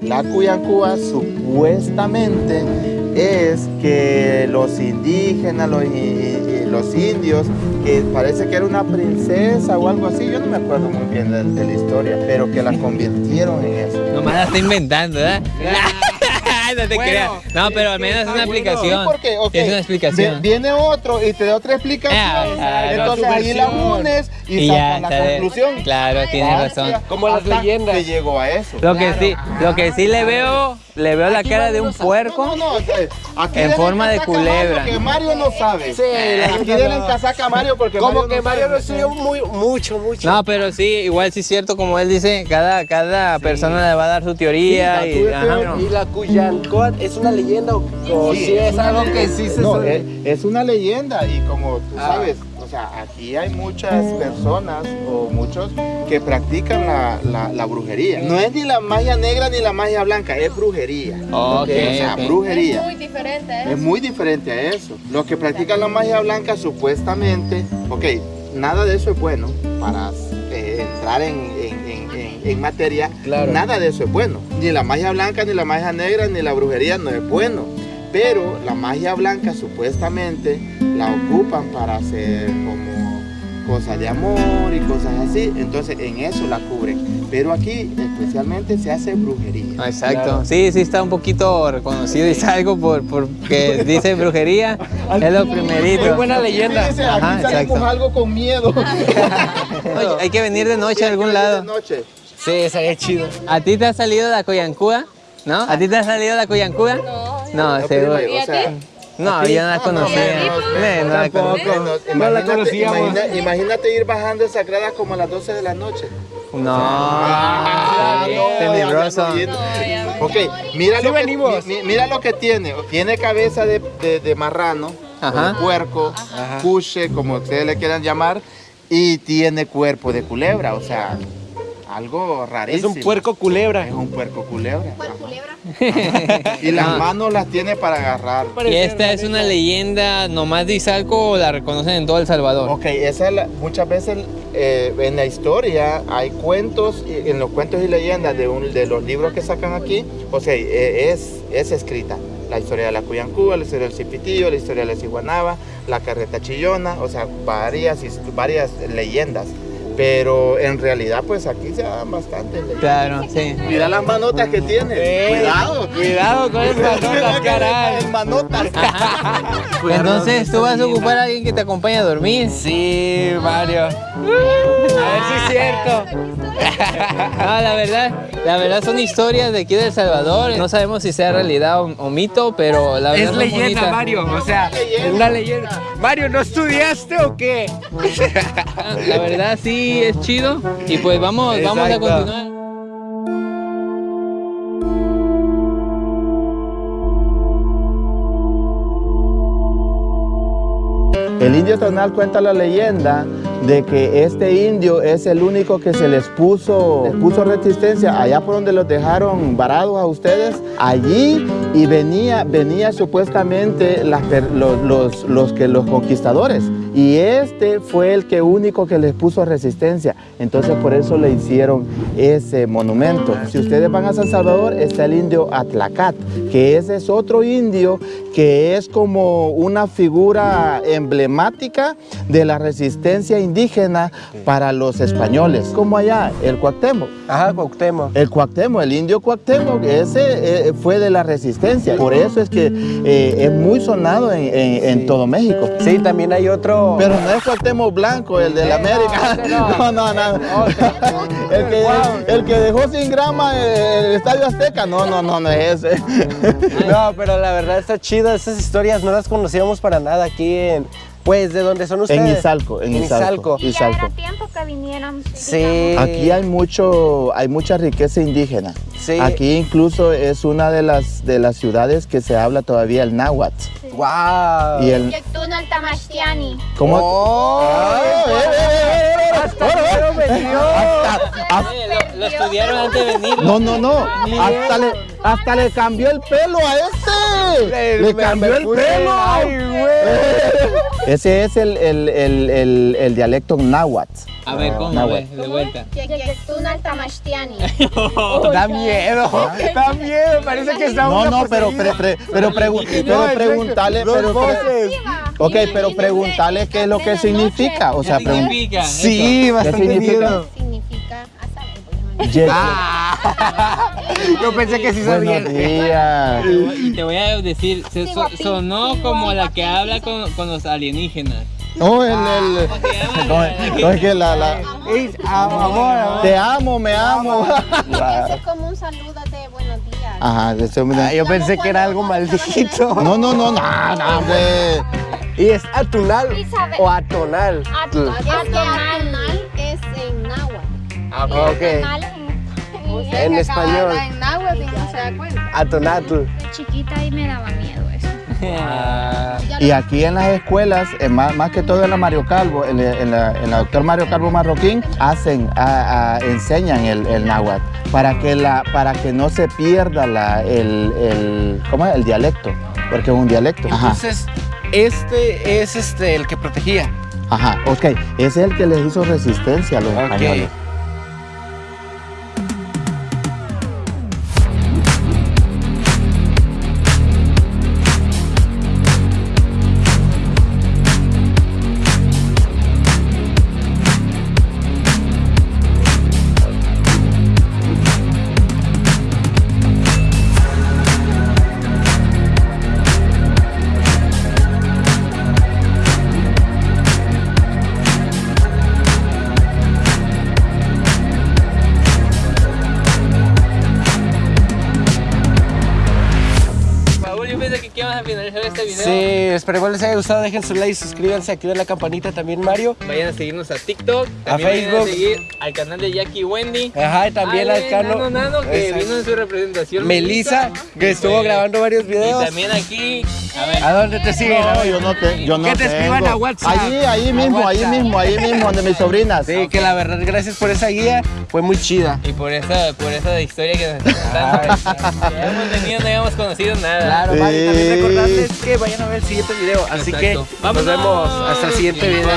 La Cuyancúa supuestamente es que los indígenas, los, los indios, que parece que era una princesa o algo así, yo no me acuerdo muy bien de, de la historia, pero que la convirtieron en eso. Nomás la está inventando, ¿verdad? no te creas. No, pero al menos es una explicación. Sí, Es una explicación. vi- Viene otro y te da otra explicación. Ah, entonces la ahí la unes y, Y sacas la bien. conclusión. Claro, tienes Ah, razón. Como las leyendas. que llegó a eso. Lo que sí, lo que sí le veo, le veo la cara de un puerco. No, no, no, eh, aquí En forma de culebra. Mario, que Mario no sabe. Sí, la aquí no. casaca a Mario porque Como Mario que no Mario sabe. lo estudió muy, mucho, mucho. No, pero sí, igual sí es cierto, como él dice, cada, cada persona le va a dar su teoría Sí, y, tú ajá. eres- ¿Y la Cuyancoat es una leyenda o, o Sí, sí es algo que sí se No, sabe? es, es una leyenda y como tú Ah. sabes, o sea, aquí hay muchas personas o muchos que practican la, la- la brujería. No es ni la magia negra ni la magia blanca, es brujería. Ok, o sea, brujería. Es muy diferente, ¿eh? Es muy diferente a eso. Los que practican la magia blanca supuestamente, ok, nada de eso es bueno para eh, entrar en, en- en- en- en materia. Claro. Nada de eso es bueno. Ni la magia blanca, ni la magia negra, ni la brujería no es bueno. Pero la magia blanca supuestamente la ocupan para hacer como cosas de amor y cosas así. Entonces en eso la cubren. Pero aquí especialmente se hace brujería. Ah, Exacto. Claro. Sí, sí está un poquito reconocido y salgo por porque dice brujería. es lo primerito. Muy buena leyenda. Fíjense, Ajá, aquí salimos exacto. algo con miedo. Oye, hay que venir de noche a algún lado. De noche. Sí, estaría chido. ¿A ti te ha salido la coyancúa? ¿No? ¿A ti te ha salido la coyancúa? No, No, No, seguro. pero, ¿Y a o sea, No, yo no la conocía. No la Tampoco. conocía. no, No la imagínate, conocíamos. imagina- imagínate ir bajando esas gradas como a las 12 de la noche. No. Ah, no, tenebroso. Ok, mira, Sí lo que, mi- mira lo que tiene. Tiene cabeza de, de- de marrano, Ajá. o de puerco, Ajá. cuche, como ustedes le quieran llamar, y tiene cuerpo de culebra, o sea, algo Es rarísimo. un puerco culebra. Es un puerco culebra. Y las manos las tiene para agarrar. ¿Y esta es una leyenda nomás de Izalco o la reconocen en todo El Salvador? Ok, esa es la- muchas veces eh, en la historia hay cuentos, y- en los cuentos y leyendas de, un- de los libros que sacan aquí, o sea, eh, es, es escrita. La historia de la Cuyancúa, la historia del Cipitillo, la historia de la Ciguanaba, la carreta chillona, o sea, varias, varias leyendas. Pero en realidad, pues aquí se dan leyendas. Claro, sí. Mira las manotas que tiene. Cuidado. Cuidado con el manotas, caray. El manotas. Entonces, ¿tú vas a ocupar a alguien que te acompañe a dormir? Sí, Mario. No, la verdad, la verdad son historias de aquí de El Salvador. No sabemos si sea realidad o, o mito, pero la verdad Es leyenda, bonita. Mario. O sea, es una leyenda. Mario, ¿no estudiaste o qué? La verdad sí es chido. Y pues vamos, vamos a Exacto. continuar. El indio tonal cuenta la leyenda de que este indio es el único que se les puso, les puso resistencia allá por donde los dejaron varados a ustedes, allí y venía, venía supuestamente los, los- los que los conquistadores y este fue el que único que les puso resistencia, entonces por eso le hicieron ese monumento. Si ustedes van a San Salvador está el indio Atlacat, que ese es otro indio que es como una figura emblemática de la resistencia indígena para los españoles. Como allá, el Cuauhtémoc. Ajá, Cuauhtémoc. El Cuauhtémoc, el indio Cuauhtémoc, ese eh, fue de la resistencia. Por eso es que eh, es muy sonado en, en- todo México. Sí, también hay otro. Pero no es Cuauhtémoc Blanco, el de la Eh, América. no. No, no, no. El que, el que dejó sin grama el Estadio Azteca. No, no, no, no es ese. No, pero la verdad está chido. Esas historias no las conocíamos para nada aquí en. Pues, ¿de dónde son ustedes? En Izalco, en En Izalco. Izalco. Ya Izalco. era tiempo que vinieron. Sí. Aquí hay mucho, hay mucha riqueza indígena. Sí. Aquí incluso es una de las de las ciudades que se habla todavía el náhuatl. ¡Wow! Y el Yectuno el Tamashtiani. ¿Cómo? ¡Oh! Ah, eh, eh, eh, eh, ¡Hasta Mario me dio! Aquí estudiaron antes de venir. No, no, no. Hasta le, hasta le cambió el pelo a este. Le cambió el pelo. Ay, güey. Ese es el, el, el, el, el dialecto náhuatl. A ver, ¿cómo? Náhuatl. ve? De vuelta. Tamashtiani. Da miedo, da miedo, parece que está No, no, pero, pero, poseída. pero, pregu- pero preguntarle, Dos pero, voces. ok, pero preguntarle qué es lo que significa. O sea, ¿Qué pregun- significa? Sí, bastante significa? miedo. Significa a saber, yo pensé que sí sabía. Buenos días. Y te voy a decir, se so- sonó como la que habla con, con los alienígenas. No, el, el, ¿Cómo se llama? no, no, es que la, la, Es amor, amor. te amo, me amo. Es como un saludo de buenos días. Ajá, eso me- Ah, yo pensé que era algo maldito. no, no, no, no, no, hombre. ¿Y es atunal o atonal? Atonal es en náhuatl. Ah, ok. atonal en, En español. En náhuatl y no se da cuenta. Atonatl. Chiquita y me daba miedo eso. Y aquí en las escuelas, eh, más, más que todo en la Mario Calvo, en, la- en la, en la doctor Mario Calvo Marroquín, hacen, a- a- enseñan el, el náhuatl para que, la, para que no se pierda la, el, el, ¿cómo es? el dialecto, porque es un dialecto. Ajá, Entonces, este es este el que protegía. ajá, ok, ese es el que les hizo resistencia a los Ok. españoles. Este video. Sí, esperemos les haya gustado. Dejen su like, suscríbanse, activen la campanita también, Mario. Vayan a seguirnos a TikTok, A también vayan Facebook. a seguir al canal de Jackie Wendy. Ajá, y también al Cano. Nano, Nano, que Exacto. vino en su representación. Melissa, que estuvo Sí. grabando varios Y videos. también aquí, a ver, ¿A dónde te siguen? No, yo no, te, yo no Que te escriban tengo. a WhatsApp. Allí, ahí mismo, ahí mismo, ahí mismo, donde mis sobrinas. Sí, que la verdad, gracias por esa guía. Fue muy chida. y por esa, por esa historia que nos están contando. Ya hemos tenido, no habíamos conocido nada. Claro, Sí. vale, también recordarles que vayan a ver el siguiente video. Así Exacto. que nos vemos hasta el siguiente video.